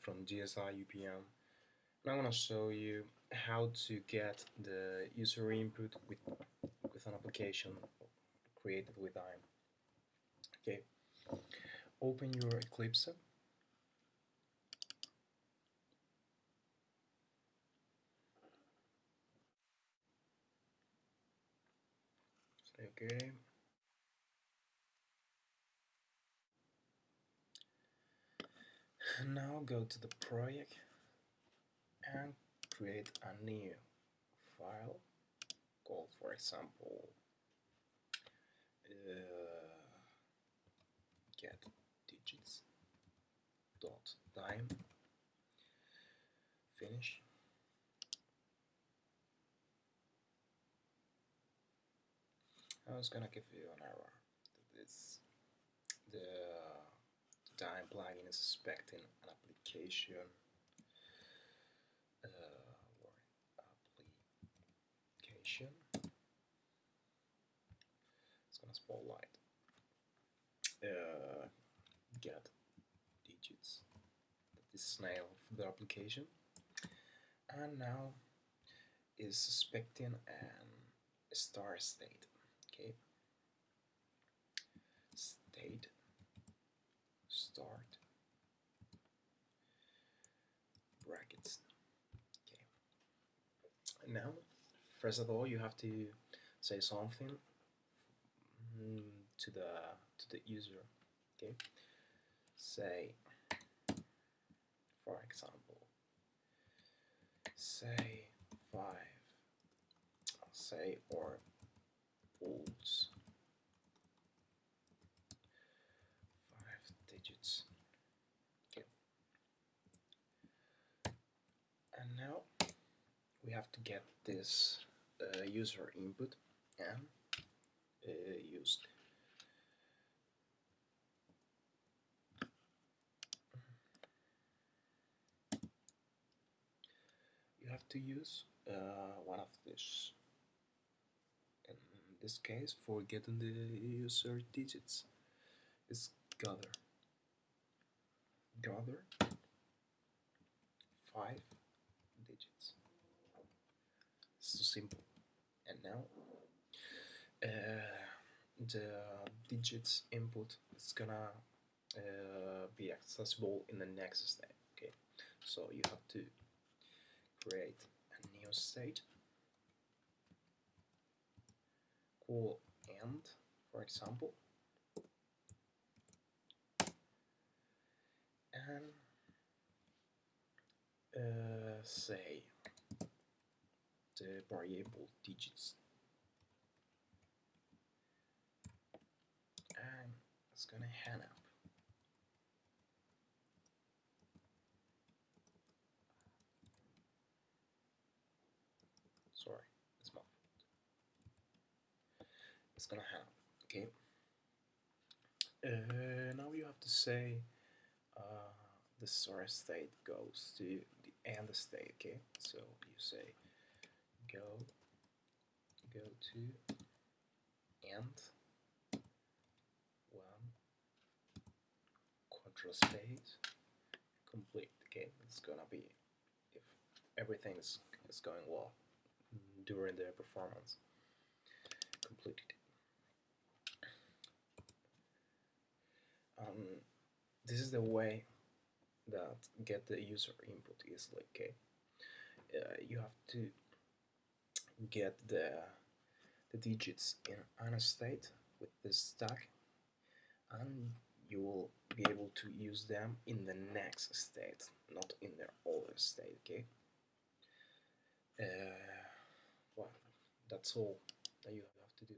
from GSI UPM and I'm gonna show you how to get the user input with, with an application created with IAM. Okay, open your Eclipse okay now go to the project and create a new file. Called for example uh, get digits dot time. Finish. I was gonna give you an error. This the time plugin is expecting an application uh, application. It's gonna spotlight uh, get digits. This is name of the application. And now is suspecting an star state okay? State start. Brackets. Okay. And now first of all you have to say something mm, to the to the user okay? Say for example say five say or volts five digits okay and now we have to get this uh, user input and uh, used. You have to use uh, one of these. In this case for getting the user digits is gather. Gather five digits so simple. And now uh, the digits input is gonna uh, be accessible in the next step okay? So you have to create a new state. Call end for example and uh, say the variable digits. And it's gonna hang up. Sorry it's my fault. It's gonna hang up okay? Uh, now you have to say uh, the source state goes to the end state okay? So you say go go to and one quadro space complete okay it's gonna be if everything is, is going well during the performance completed. Um, this is the way that get the user input easily okay uh, you have to get the the digits in an state with this stack and you will be able to use them in the next state not in their older state okay? Uh, well that's all that you have to do